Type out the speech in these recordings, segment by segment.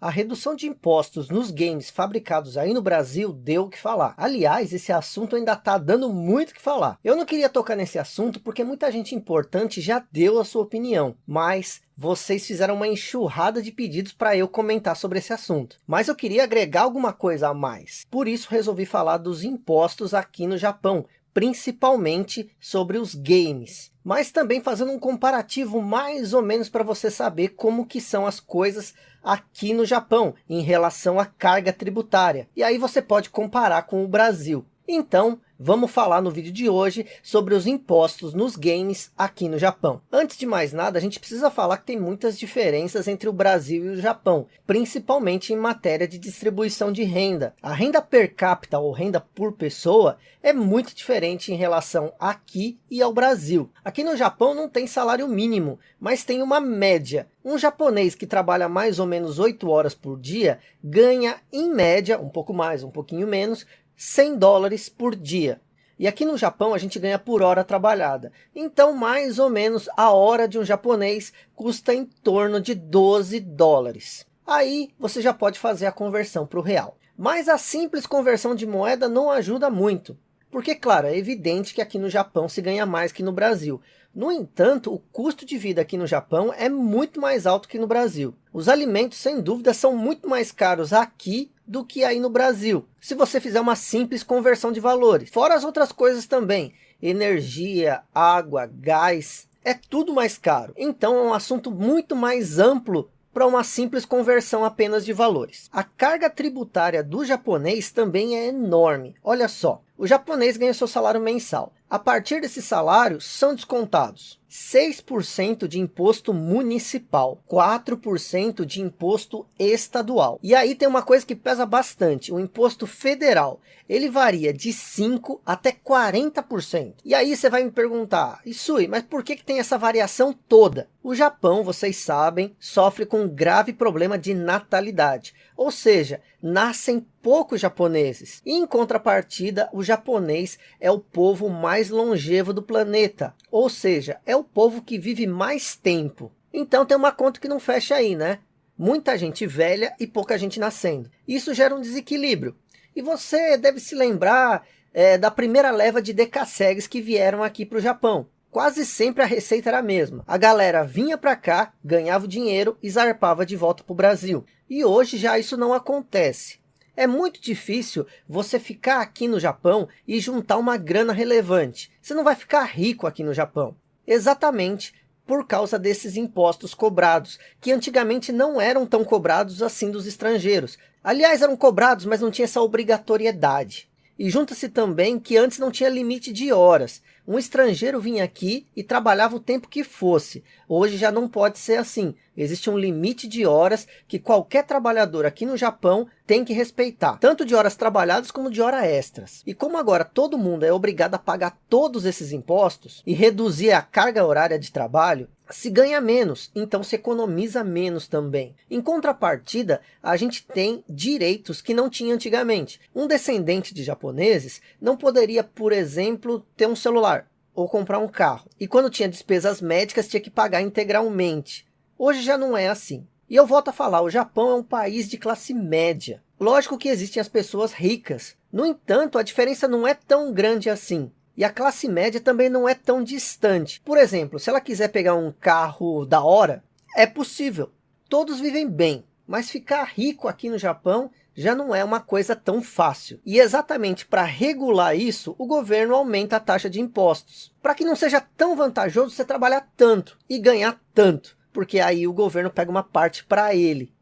A redução de impostos nos games fabricados aí no Brasil deu o que falar. Aliás, esse assunto ainda está dando muito o que falar. Eu não queria tocar nesse assunto porque muita gente importante já deu a sua opinião. Mas vocês fizeram uma enxurrada de pedidos para eu comentar sobre esse assunto. Mas eu queria agregar alguma coisa a mais. Por isso resolvi falar dos impostos aqui no Japão principalmente sobre os games. Mas também fazendo um comparativo mais ou menos para você saber como que são as coisas aqui no Japão, em relação à carga tributária. E aí você pode comparar com o Brasil. Então, Vamos falar no vídeo de hoje sobre os impostos nos games aqui no Japão. Antes de mais nada, a gente precisa falar que tem muitas diferenças entre o Brasil e o Japão, principalmente em matéria de distribuição de renda. A renda per capita ou renda por pessoa é muito diferente em relação aqui e ao Brasil. Aqui no Japão não tem salário mínimo, mas tem uma média. Um japonês que trabalha mais ou menos 8 horas por dia ganha em média, um pouco mais, um pouquinho menos, 100 dólares por dia. E aqui no Japão a gente ganha por hora trabalhada. Então mais ou menos a hora de um japonês custa em torno de 12 dólares. Aí você já pode fazer a conversão para o real. Mas a simples conversão de moeda não ajuda muito. Porque, claro, é evidente que aqui no Japão se ganha mais que no Brasil. No entanto, o custo de vida aqui no Japão é muito mais alto que no Brasil. Os alimentos, sem dúvida, são muito mais caros aqui do que aí no Brasil. Se você fizer uma simples conversão de valores. Fora as outras coisas também. Energia, água, gás, é tudo mais caro. Então é um assunto muito mais amplo para uma simples conversão apenas de valores. A carga tributária do japonês também é enorme. Olha só, o japonês ganha seu salário mensal. A partir desse salário, são descontados 6% de imposto municipal, 4% de imposto estadual. E aí tem uma coisa que pesa bastante, o imposto federal. Ele varia de 5% até 40%. E aí você vai me perguntar, Isui, mas por que, que tem essa variação toda? O Japão, vocês sabem, sofre com um grave problema de natalidade. Ou seja, nascem poucos japoneses. E em contrapartida, o japonês é o povo mais longevo do planeta. Ou seja, é o povo que vive mais tempo. Então tem uma conta que não fecha aí, né? Muita gente velha e pouca gente nascendo. Isso gera um desequilíbrio. E você deve se lembrar é, da primeira leva de decassegues que vieram aqui para o Japão. Quase sempre a receita era a mesma. A galera vinha para cá, ganhava o dinheiro e zarpava de volta para o Brasil. E hoje já isso não acontece. É muito difícil você ficar aqui no Japão e juntar uma grana relevante. Você não vai ficar rico aqui no Japão. Exatamente por causa desses impostos cobrados, que antigamente não eram tão cobrados assim dos estrangeiros. Aliás, eram cobrados, mas não tinha essa obrigatoriedade. E junta-se também que antes não tinha limite de horas. Um estrangeiro vinha aqui e trabalhava o tempo que fosse. Hoje já não pode ser assim. Existe um limite de horas que qualquer trabalhador aqui no Japão tem que respeitar. Tanto de horas trabalhadas como de horas extras. E como agora todo mundo é obrigado a pagar todos esses impostos e reduzir a carga horária de trabalho, se ganha menos, então se economiza menos também. Em contrapartida, a gente tem direitos que não tinha antigamente. Um descendente de japoneses não poderia, por exemplo, ter um celular ou comprar um carro. E quando tinha despesas médicas, tinha que pagar integralmente. Hoje já não é assim. E eu volto a falar, o Japão é um país de classe média. Lógico que existem as pessoas ricas. No entanto, a diferença não é tão grande assim. E a classe média também não é tão distante. Por exemplo, se ela quiser pegar um carro da hora, é possível. Todos vivem bem, mas ficar rico aqui no Japão já não é uma coisa tão fácil. E exatamente para regular isso, o governo aumenta a taxa de impostos. Para que não seja tão vantajoso você trabalhar tanto e ganhar tanto. Porque aí o governo pega uma parte para ele.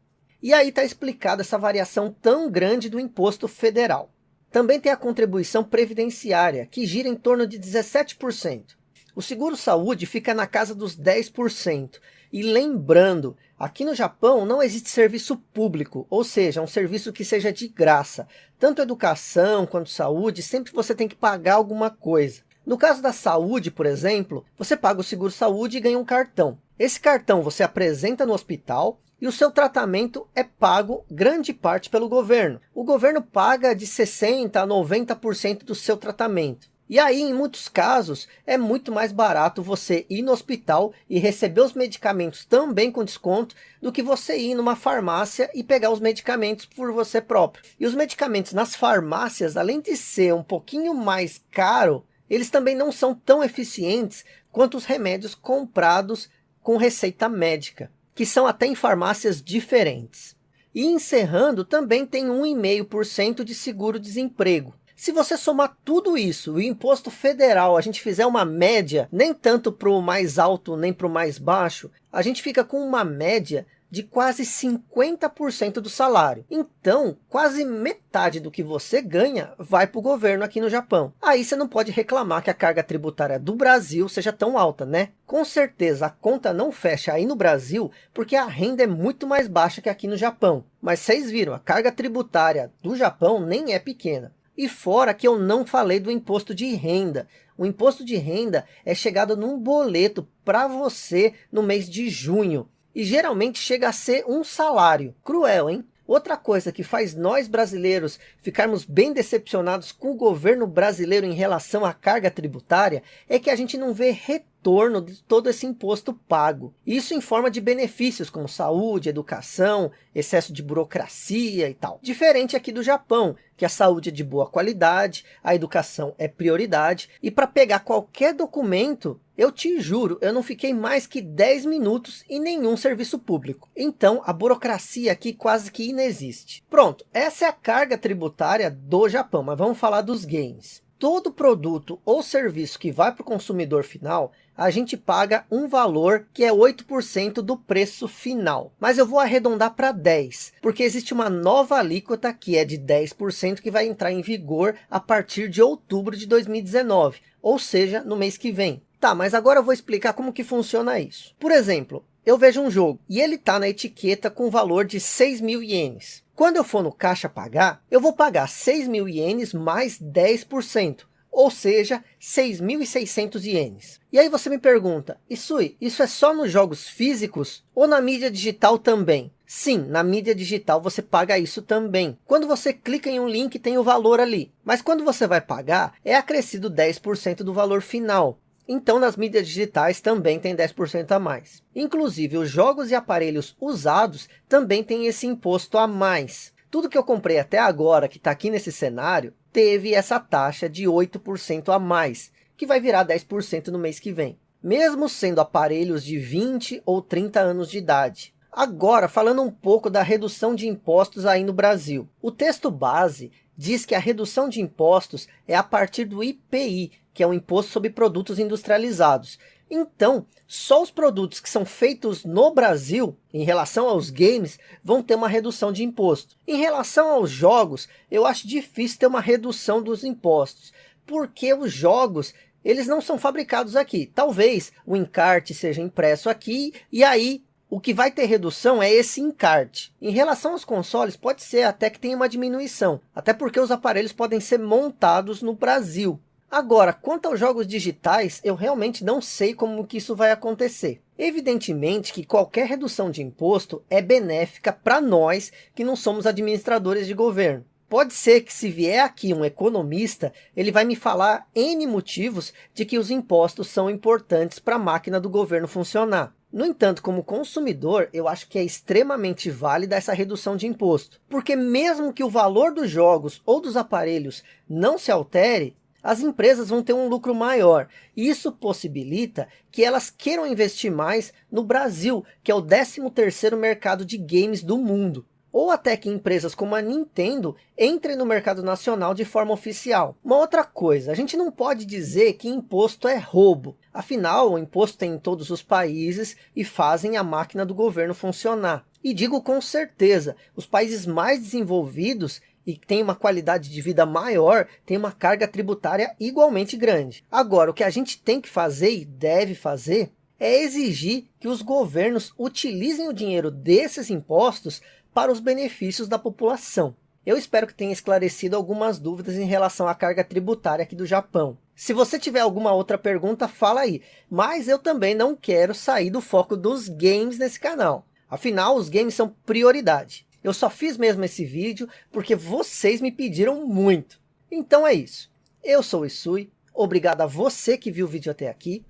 E aí está explicada essa variação tão grande do imposto federal. Também tem a contribuição previdenciária, que gira em torno de 17%. O seguro-saúde fica na casa dos 10%. E lembrando, aqui no Japão não existe serviço público, ou seja, um serviço que seja de graça. Tanto educação quanto saúde, sempre você tem que pagar alguma coisa. No caso da saúde, por exemplo, você paga o seguro-saúde e ganha um cartão. Esse cartão você apresenta no hospital e o seu tratamento é pago grande parte pelo governo. O governo paga de 60% a 90% do seu tratamento. E aí, em muitos casos, é muito mais barato você ir no hospital e receber os medicamentos também com desconto, do que você ir numa farmácia e pegar os medicamentos por você próprio. E os medicamentos nas farmácias, além de ser um pouquinho mais caro, eles também não são tão eficientes quanto os remédios comprados com receita médica, que são até em farmácias diferentes. E encerrando, também tem 1,5% de seguro-desemprego. Se você somar tudo isso, o imposto federal, a gente fizer uma média, nem tanto para o mais alto, nem para o mais baixo, a gente fica com uma média de quase 50% do salário. Então, quase metade do que você ganha vai para o governo aqui no Japão. Aí você não pode reclamar que a carga tributária do Brasil seja tão alta, né? Com certeza a conta não fecha aí no Brasil, porque a renda é muito mais baixa que aqui no Japão. Mas vocês viram, a carga tributária do Japão nem é pequena. E fora que eu não falei do imposto de renda. O imposto de renda é chegado num boleto para você no mês de junho. E geralmente chega a ser um salário. Cruel, hein? Outra coisa que faz nós brasileiros ficarmos bem decepcionados com o governo brasileiro em relação à carga tributária é que a gente não vê retorno de todo esse imposto pago. Isso em forma de benefícios como saúde, educação, excesso de burocracia e tal. Diferente aqui do Japão, que a saúde é de boa qualidade, a educação é prioridade e para pegar qualquer documento eu te juro, eu não fiquei mais que 10 minutos em nenhum serviço público. Então, a burocracia aqui quase que inexiste. Pronto, essa é a carga tributária do Japão, mas vamos falar dos games. Todo produto ou serviço que vai para o consumidor final, a gente paga um valor que é 8% do preço final. Mas eu vou arredondar para 10%, porque existe uma nova alíquota que é de 10% que vai entrar em vigor a partir de outubro de 2019, ou seja, no mês que vem. Tá, mas agora eu vou explicar como que funciona isso. Por exemplo, eu vejo um jogo e ele está na etiqueta com valor de 6 mil ienes. Quando eu for no caixa pagar, eu vou pagar 6 mil ienes mais 10%, ou seja, 6.600 ienes. E aí você me pergunta, Isui, isso é só nos jogos físicos ou na mídia digital também? Sim, na mídia digital você paga isso também. Quando você clica em um link tem o valor ali. Mas quando você vai pagar, é acrescido 10% do valor final. Então, nas mídias digitais também tem 10% a mais. Inclusive, os jogos e aparelhos usados também têm esse imposto a mais. Tudo que eu comprei até agora, que está aqui nesse cenário, teve essa taxa de 8% a mais, que vai virar 10% no mês que vem. Mesmo sendo aparelhos de 20 ou 30 anos de idade. Agora, falando um pouco da redução de impostos aí no Brasil. O texto base diz que a redução de impostos é a partir do IPI, que é o Imposto sobre Produtos Industrializados. Então, só os produtos que são feitos no Brasil, em relação aos games, vão ter uma redução de imposto. Em relação aos jogos, eu acho difícil ter uma redução dos impostos, porque os jogos eles não são fabricados aqui. Talvez o encarte seja impresso aqui, e aí o que vai ter redução é esse encarte. Em relação aos consoles, pode ser até que tenha uma diminuição, até porque os aparelhos podem ser montados no Brasil. Agora, quanto aos jogos digitais, eu realmente não sei como que isso vai acontecer. Evidentemente que qualquer redução de imposto é benéfica para nós que não somos administradores de governo. Pode ser que se vier aqui um economista, ele vai me falar N motivos de que os impostos são importantes para a máquina do governo funcionar. No entanto, como consumidor, eu acho que é extremamente válida essa redução de imposto. Porque mesmo que o valor dos jogos ou dos aparelhos não se altere, as empresas vão ter um lucro maior. E isso possibilita que elas queiram investir mais no Brasil, que é o 13º mercado de games do mundo. Ou até que empresas como a Nintendo entrem no mercado nacional de forma oficial. Uma outra coisa, a gente não pode dizer que imposto é roubo. Afinal, o imposto tem em todos os países e fazem a máquina do governo funcionar. E digo com certeza, os países mais desenvolvidos e tem uma qualidade de vida maior, tem uma carga tributária igualmente grande. Agora, o que a gente tem que fazer e deve fazer é exigir que os governos utilizem o dinheiro desses impostos para os benefícios da população. Eu espero que tenha esclarecido algumas dúvidas em relação à carga tributária aqui do Japão. Se você tiver alguma outra pergunta, fala aí. Mas eu também não quero sair do foco dos games nesse canal. Afinal, os games são prioridade. Eu só fiz mesmo esse vídeo porque vocês me pediram muito. Então é isso. Eu sou o Isui, Obrigado a você que viu o vídeo até aqui.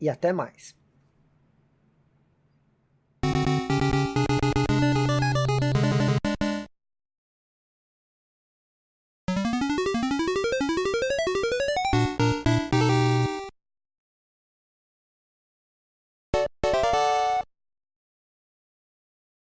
E até mais.